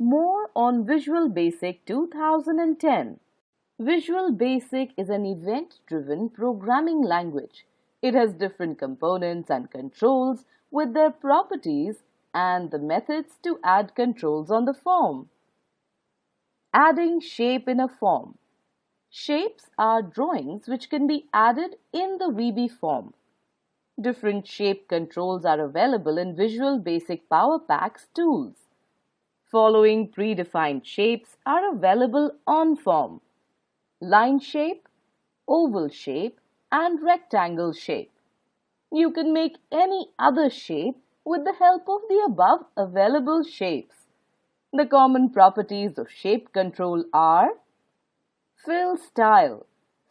More on Visual Basic 2010. Visual Basic is an event-driven programming language. It has different components and controls with their properties and the methods to add controls on the form. Adding shape in a form. Shapes are drawings which can be added in the VB form. Different shape controls are available in Visual Basic Power Packs tools. Following predefined shapes are available on form. Line shape, oval shape and rectangle shape. You can make any other shape with the help of the above available shapes. The common properties of shape control are Fill style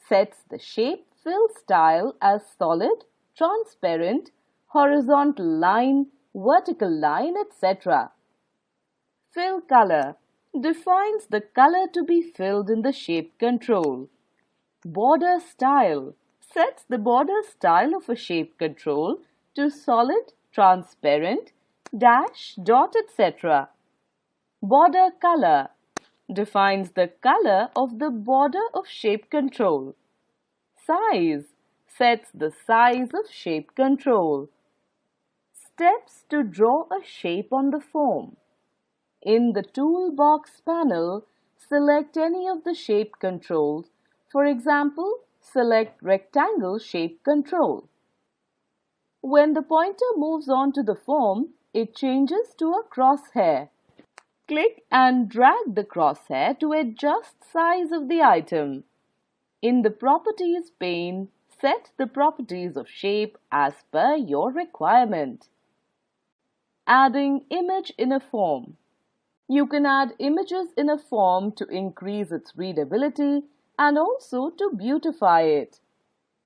sets the shape fill style as solid, transparent, horizontal line, vertical line, etc. Fill color defines the color to be filled in the shape control. Border style sets the border style of a shape control to solid, transparent, dash, dot, etc. Border color defines the color of the border of shape control. Size sets the size of shape control. Steps to draw a shape on the form. In the Toolbox panel, select any of the shape controls. For example, select Rectangle Shape Control. When the pointer moves on to the form, it changes to a crosshair. Click and drag the crosshair to adjust size of the item. In the Properties pane, set the properties of shape as per your requirement. Adding image in a form. You can add images in a form to increase its readability and also to beautify it.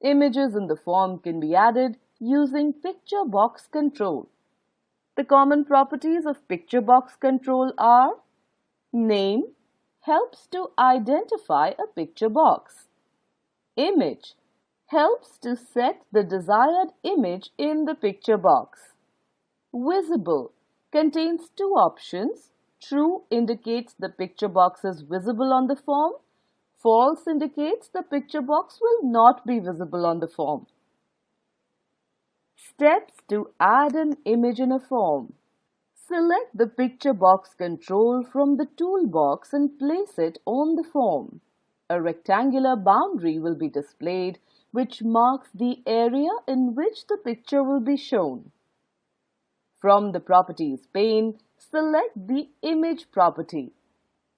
Images in the form can be added using picture box control. The common properties of picture box control are Name helps to identify a picture box. Image helps to set the desired image in the picture box. Visible contains two options True indicates the picture box is visible on the form. False indicates the picture box will not be visible on the form. Steps to add an image in a form. Select the picture box control from the toolbox and place it on the form. A rectangular boundary will be displayed which marks the area in which the picture will be shown. From the Properties pane, select the Image property.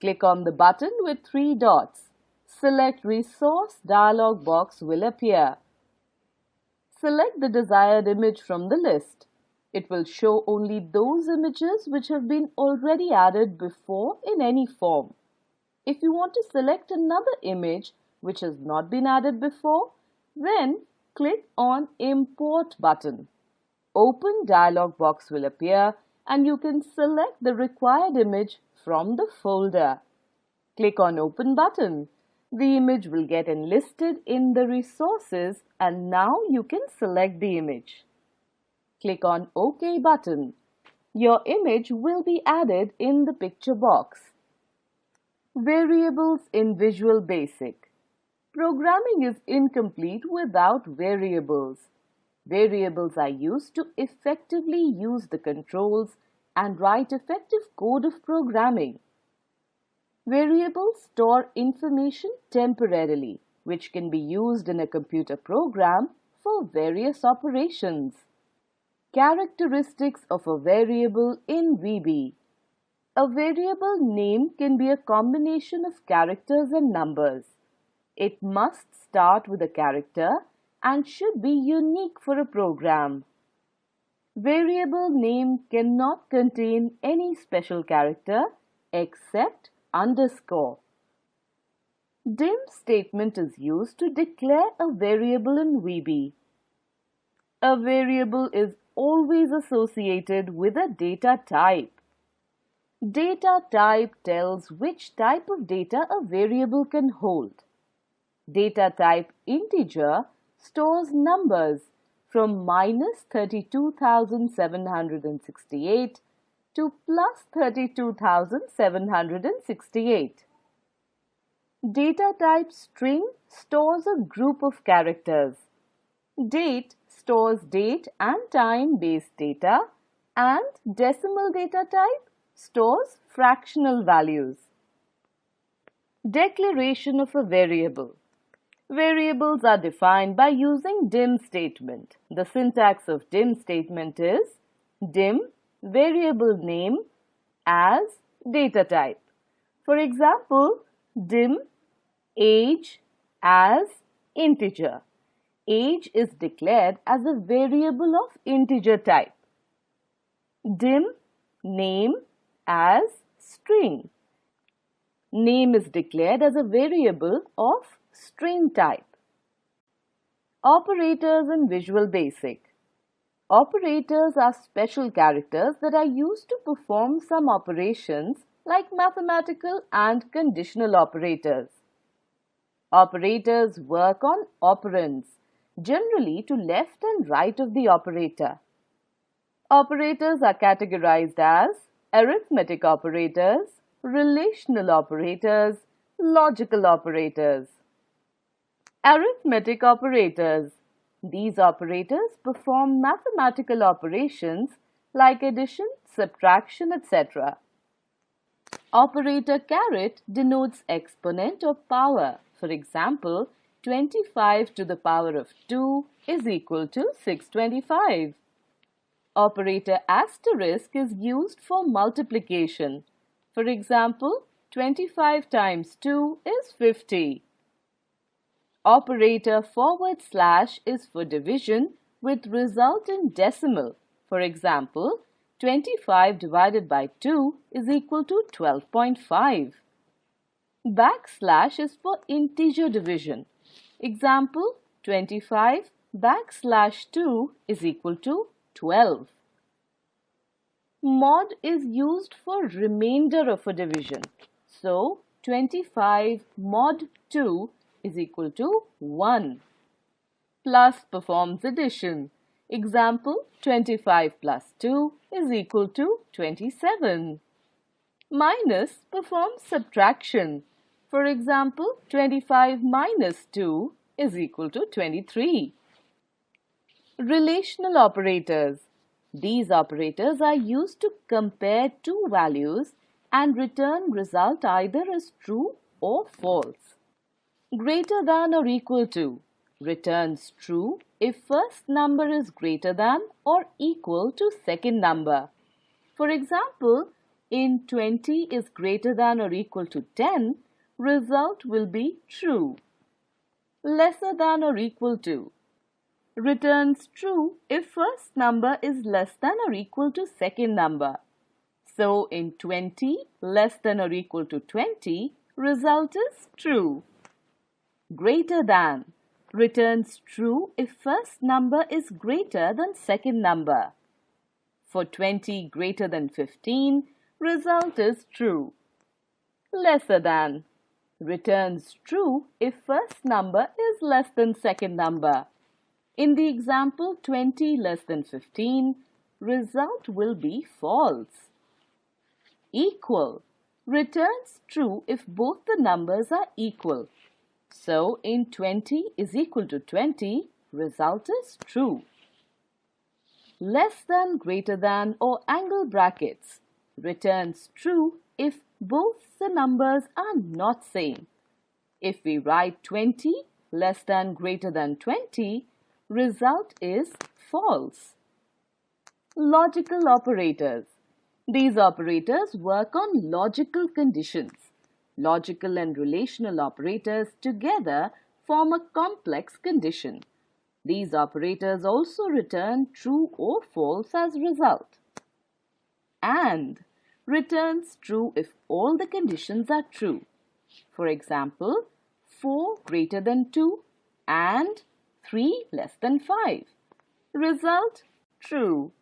Click on the button with three dots. Select Resource dialog box will appear. Select the desired image from the list. It will show only those images which have been already added before in any form. If you want to select another image which has not been added before, then click on Import button. Open dialog box will appear and you can select the required image from the folder. Click on Open button. The image will get enlisted in the resources and now you can select the image. Click on OK button. Your image will be added in the picture box. Variables in Visual Basic Programming is incomplete without variables. Variables are used to effectively use the controls and write effective code of programming. Variables store information temporarily, which can be used in a computer program for various operations. Characteristics of a variable in VB A variable name can be a combination of characters and numbers. It must start with a character and should be unique for a program. Variable name cannot contain any special character except underscore. Dim statement is used to declare a variable in VB. A variable is always associated with a data type. Data type tells which type of data a variable can hold. Data type integer stores numbers from minus 32,768 to plus 32,768. Data type string stores a group of characters. Date stores date and time based data and decimal data type stores fractional values. Declaration of a variable. Variables are defined by using dim statement. The syntax of dim statement is dim variable name as data type. For example, dim age as integer. Age is declared as a variable of integer type. Dim name as string. Name is declared as a variable of string type. Operators in Visual Basic Operators are special characters that are used to perform some operations like mathematical and conditional operators. Operators work on operands, generally to left and right of the operator. Operators are categorized as arithmetic operators, relational operators, logical operators. Arithmetic operators. These operators perform mathematical operations like addition, subtraction, etc. Operator caret denotes exponent or power. For example, 25 to the power of 2 is equal to 625. Operator asterisk is used for multiplication. For example, 25 times 2 is 50. Operator forward slash is for division with result in decimal. For example, 25 divided by 2 is equal to 12.5. Backslash is for integer division. Example 25 backslash 2 is equal to 12. Mod is used for remainder of a division. So 25 mod 2 is equal to 1. Plus performs addition. Example 25 plus 2 is equal to 27. Minus performs subtraction. For example, 25 minus 2 is equal to 23. Relational operators. These operators are used to compare two values and return result either as true or false. Greater than or equal to returns true if first number is greater than or equal to second number. For example, in 20 is greater than or equal to 10, result will be true. Lesser than or equal to returns true if first number is less than or equal to second number. So in 20 less than or equal to 20, result is true. Greater than returns true if first number is greater than second number. For 20 greater than 15, result is true. Lesser than returns true if first number is less than second number. In the example 20 less than 15, result will be false. Equal returns true if both the numbers are equal. So in 20 is equal to 20, result is true. Less than, greater than or angle brackets returns true if both the numbers are not same. If we write 20 less than, greater than 20, result is false. Logical operators. These operators work on logical conditions. Logical and relational operators together form a complex condition. These operators also return true or false as result. AND returns true if all the conditions are true. For example, 4 greater than 2 and 3 less than 5. Result true.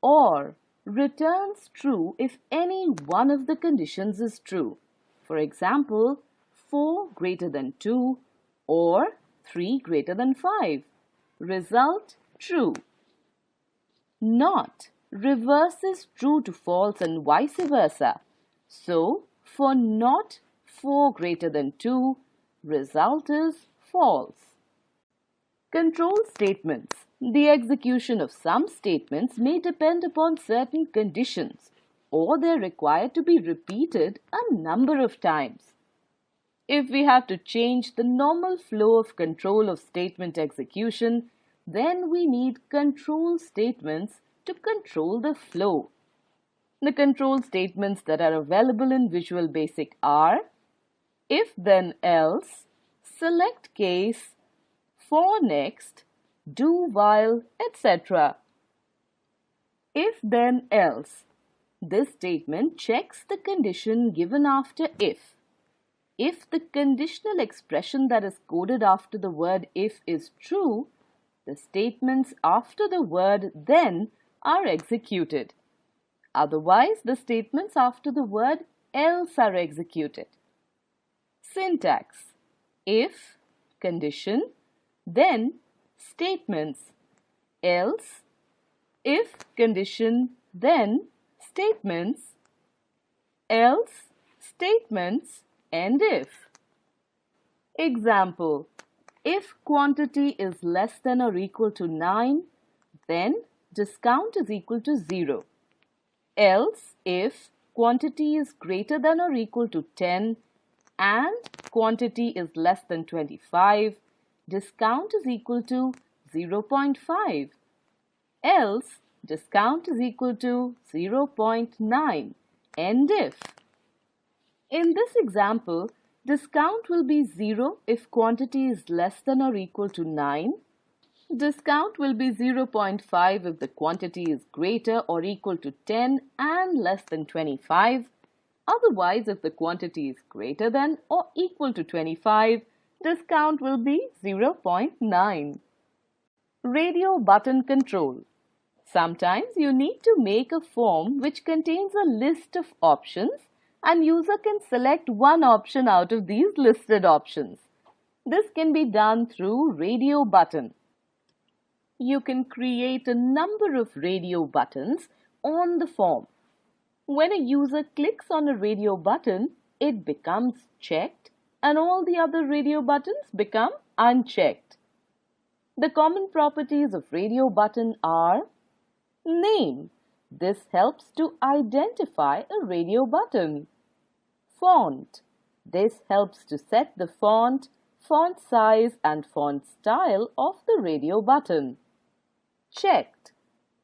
OR returns true if any one of the conditions is true. For example, 4 greater than 2 or 3 greater than 5. Result true. Not reverses true to false and vice versa. So, for not 4 greater than 2, result is false. Control statements. The execution of some statements may depend upon certain conditions or they're required to be repeated a number of times. If we have to change the normal flow of control of statement execution, then we need control statements to control the flow. The control statements that are available in Visual Basic are if then else, select case, for next, do while, etc. If then else. This statement checks the condition given after if. If the conditional expression that is coded after the word if is true, the statements after the word then are executed. Otherwise, the statements after the word else are executed. Syntax If, condition, then, statements, else, if, condition, then, statements, else, statements, and if. Example if quantity is less than or equal to 9, then discount is equal to 0. Else, if quantity is greater than or equal to 10 and quantity is less than 25, discount is equal to 0.5. Else, discount is equal to 0.9. End if. In this example, Discount will be 0 if quantity is less than or equal to 9. Discount will be 0.5 if the quantity is greater or equal to 10 and less than 25. Otherwise, if the quantity is greater than or equal to 25, discount will be 0.9. Radio button control. Sometimes you need to make a form which contains a list of options and user can select one option out of these listed options. This can be done through radio button. You can create a number of radio buttons on the form. When a user clicks on a radio button, it becomes checked and all the other radio buttons become unchecked. The common properties of radio button are Name. This helps to identify a radio button. Font. This helps to set the font, font size and font style of the radio button. Checked.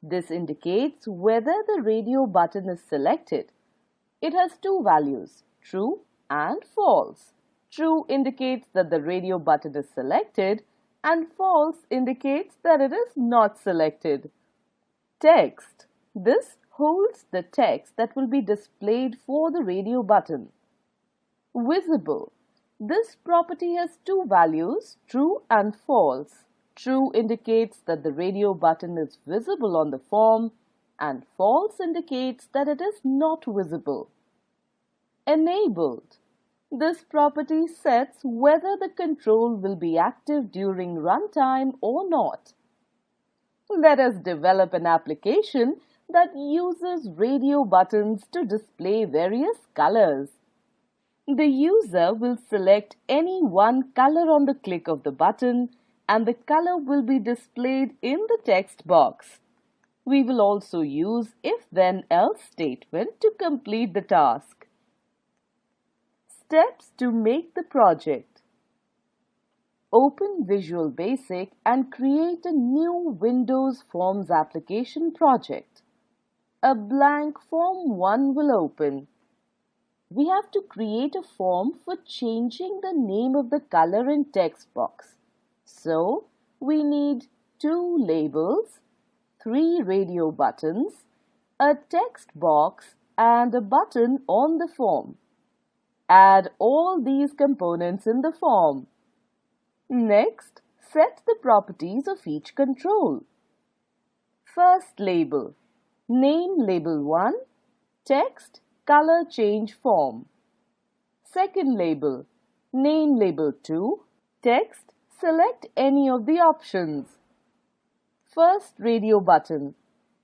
This indicates whether the radio button is selected. It has two values, true and false. True indicates that the radio button is selected and false indicates that it is not selected. Text. This holds the text that will be displayed for the radio button. Visible. This property has two values, true and false. True indicates that the radio button is visible on the form and false indicates that it is not visible. Enabled. This property sets whether the control will be active during runtime or not. Let us develop an application that uses radio buttons to display various colors. The user will select any one color on the click of the button and the color will be displayed in the text box. We will also use if-then-else statement to complete the task. Steps to make the project. Open Visual Basic and create a new Windows Forms application project. A blank Form 1 will open we have to create a form for changing the name of the color in text box. So we need two labels, three radio buttons, a text box and a button on the form. Add all these components in the form. Next, set the properties of each control. First label, name label 1, text color change form. Second label, name label 2, text, select any of the options. First radio button,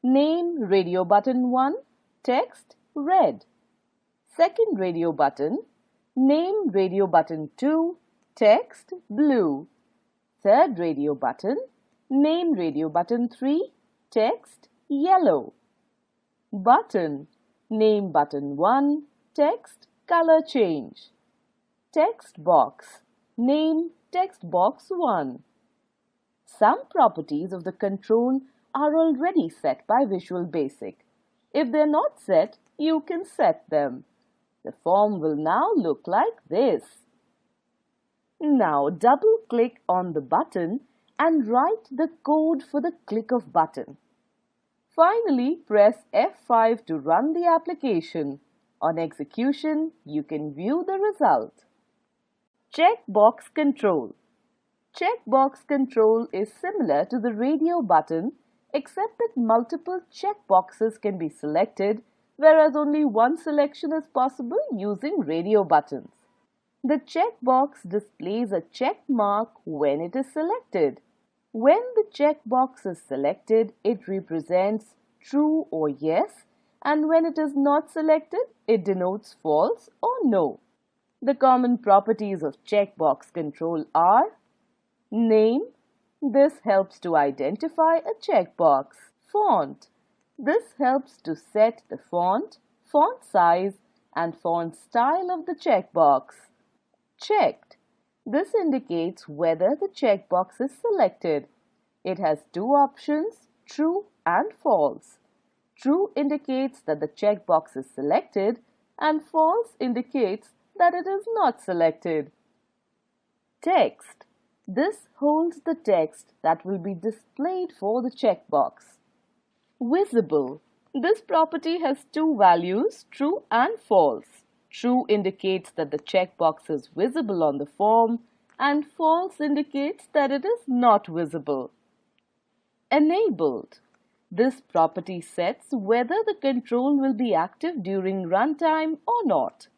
Name radio button 1, text red. Second radio button, name radio button 2, text blue. Third radio button, name radio button 3, text yellow. Button, name button 1, text color change. Text box, name text box 1. Some properties of the control are already set by Visual Basic. If they're not set, you can set them. The form will now look like this. Now double click on the button and write the code for the click of button. Finally, press F5 to run the application. On execution, you can view the result. Checkbox control. Checkbox control is similar to the radio button except that multiple checkboxes can be selected whereas only one selection is possible using radio buttons. The checkbox displays a check mark when it is selected. When the checkbox is selected, it represents true or yes and when it is not selected, it denotes false or no. The common properties of checkbox control are Name. This helps to identify a checkbox. Font. This helps to set the font, font size and font style of the checkbox. Checked. This indicates whether the checkbox is selected. It has two options, true and false. True indicates that the checkbox is selected and false indicates that it is not selected. Text. This holds the text that will be displayed for the checkbox. Visible. This property has two values, true and false. True indicates that the checkbox is visible on the form and false indicates that it is not visible. Enabled. This property sets whether the control will be active during runtime or not.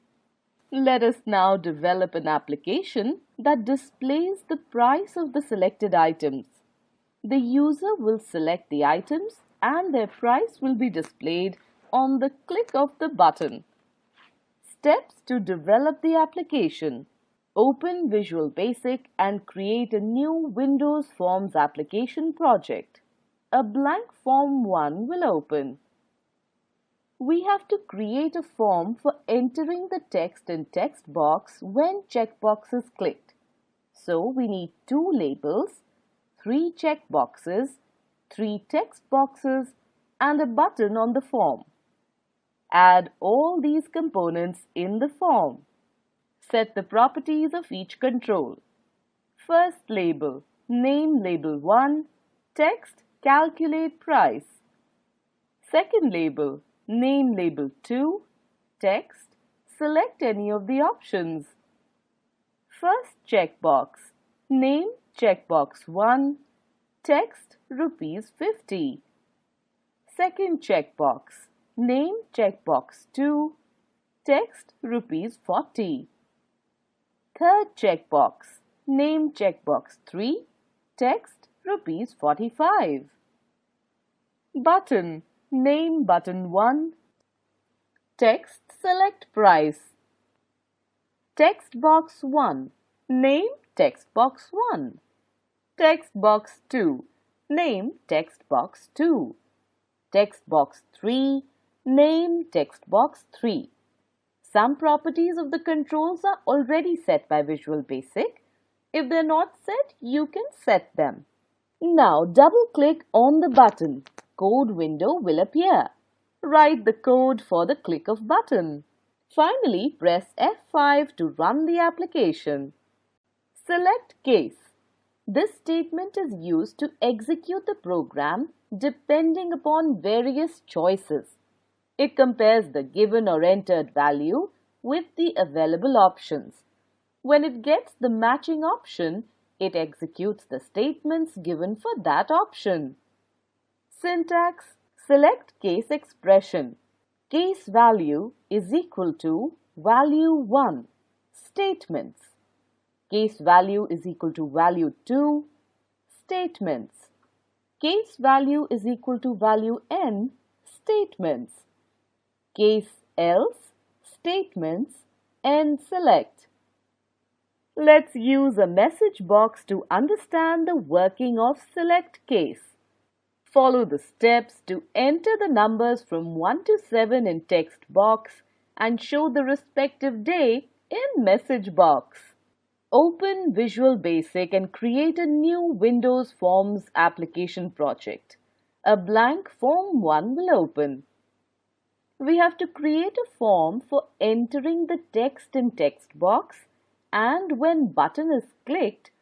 Let us now develop an application that displays the price of the selected items. The user will select the items and their price will be displayed on the click of the button. Steps to develop the application. Open Visual Basic and create a new Windows Forms application project a blank form 1 will open. We have to create a form for entering the text in text box when checkbox is clicked. So we need two labels, three checkboxes, three text boxes and a button on the form. Add all these components in the form. Set the properties of each control. First label, name label 1, text Calculate price. Second label, name label 2, text, select any of the options. First checkbox, name checkbox 1, text rupees 50. Second checkbox, name checkbox 2, text rupees 40. Third checkbox, name checkbox 3, text rupees 45. Button, name button 1. Text, select price. Text box 1, name text box 1. Text box 2, name text box 2. Text box 3, name text box 3. Some properties of the controls are already set by Visual Basic. If they're not set, you can set them. Now double-click on the button. Code window will appear. Write the code for the click of button. Finally, press F5 to run the application. Select case. This statement is used to execute the program depending upon various choices. It compares the given or entered value with the available options. When it gets the matching option, it executes the statements given for that option. Syntax Select case expression. Case value is equal to value 1. Statements. Case value is equal to value 2. Statements. case value is equal to value n statements. Case else statements n select. Let's use a message box to understand the working of select case. Follow the steps to enter the numbers from 1 to 7 in text box and show the respective day in message box. Open Visual Basic and create a new Windows Forms application project. A blank Form 1 will open. We have to create a form for entering the text in text box and when button is clicked,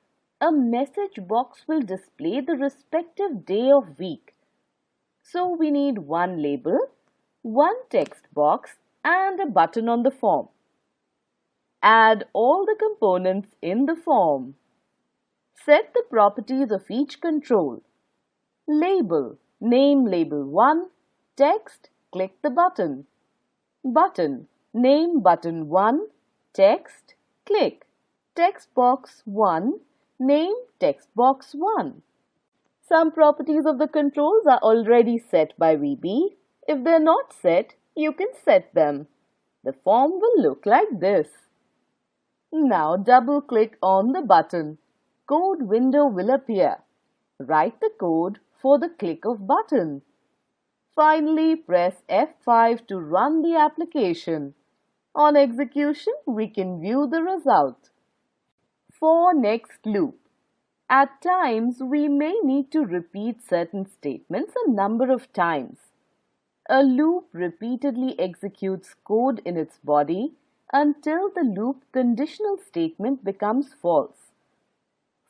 a message box will display the respective day of week. So we need one label, one text box and a button on the form. Add all the components in the form. Set the properties of each control. Label, name label 1, text, click the button. Button, name button 1, text, click. Text box 1, Name text box 1. Some properties of the controls are already set by VB. If they're not set, you can set them. The form will look like this. Now double click on the button. Code window will appear. Write the code for the click of button. Finally, press F5 to run the application. On execution, we can view the result for next loop. At times, we may need to repeat certain statements a number of times. A loop repeatedly executes code in its body until the loop conditional statement becomes false.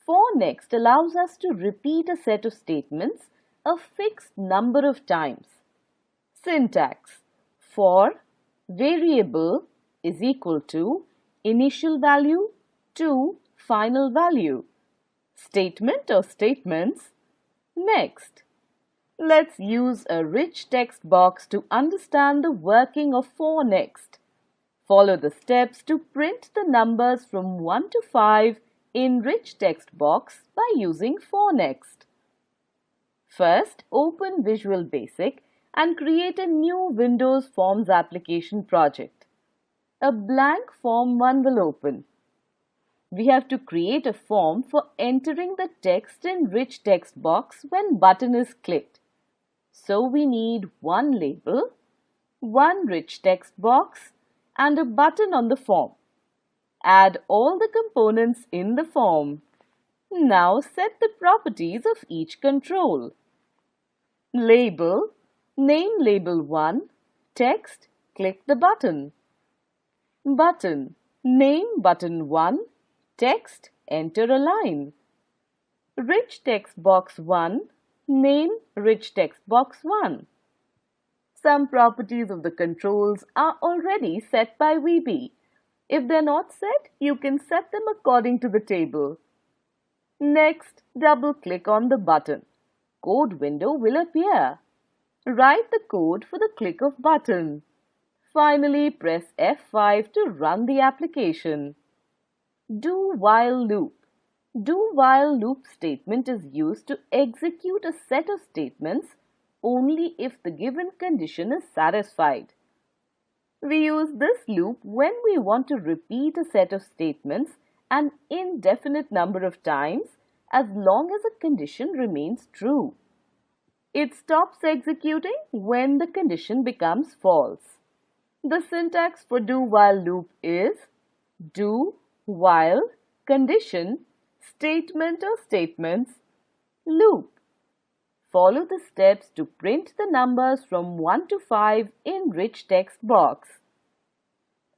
For next allows us to repeat a set of statements a fixed number of times. Syntax For variable is equal to initial value to final value. Statement or statements. Next, let's use a rich text box to understand the working of for next. Follow the steps to print the numbers from 1 to 5 in rich text box by using for next. First, open Visual Basic and create a new Windows Forms application project. A blank Form 1 will open we have to create a form for entering the text in rich text box when button is clicked. So we need one label, one rich text box and a button on the form. Add all the components in the form. Now set the properties of each control. Label, name label 1, text, click the button. Button, name button 1, Text, enter a line. Rich text box 1, name rich text box 1. Some properties of the controls are already set by VB. If they're not set, you can set them according to the table. Next, double-click on the button. Code window will appear. Write the code for the click of button. Finally, press F5 to run the application. Do while loop. Do while loop statement is used to execute a set of statements only if the given condition is satisfied. We use this loop when we want to repeat a set of statements an indefinite number of times as long as a condition remains true. It stops executing when the condition becomes false. The syntax for do while loop is do while, condition, statement or statements, loop. Follow the steps to print the numbers from 1 to 5 in rich text box.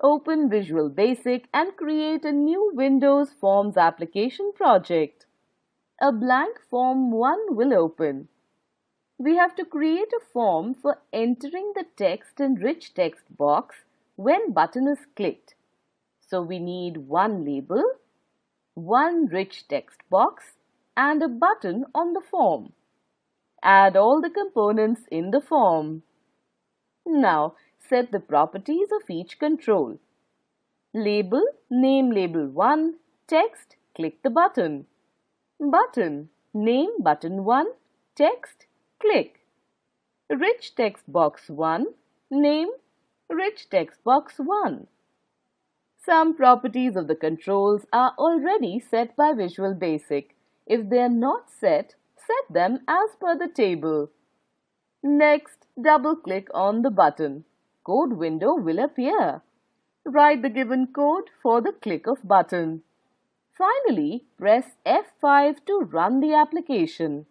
Open Visual Basic and create a new Windows Forms application project. A blank Form 1 will open. We have to create a form for entering the text in rich text box when button is clicked. So we need one label, one rich text box and a button on the form. Add all the components in the form. Now set the properties of each control. Label, name label 1, text, click the button. Button, name button 1, text, click. Rich text box 1, name Rich text box 1. Some properties of the controls are already set by Visual Basic. If they are not set, set them as per the table. Next, double-click on the button. Code window will appear. Write the given code for the click of button. Finally, press F5 to run the application.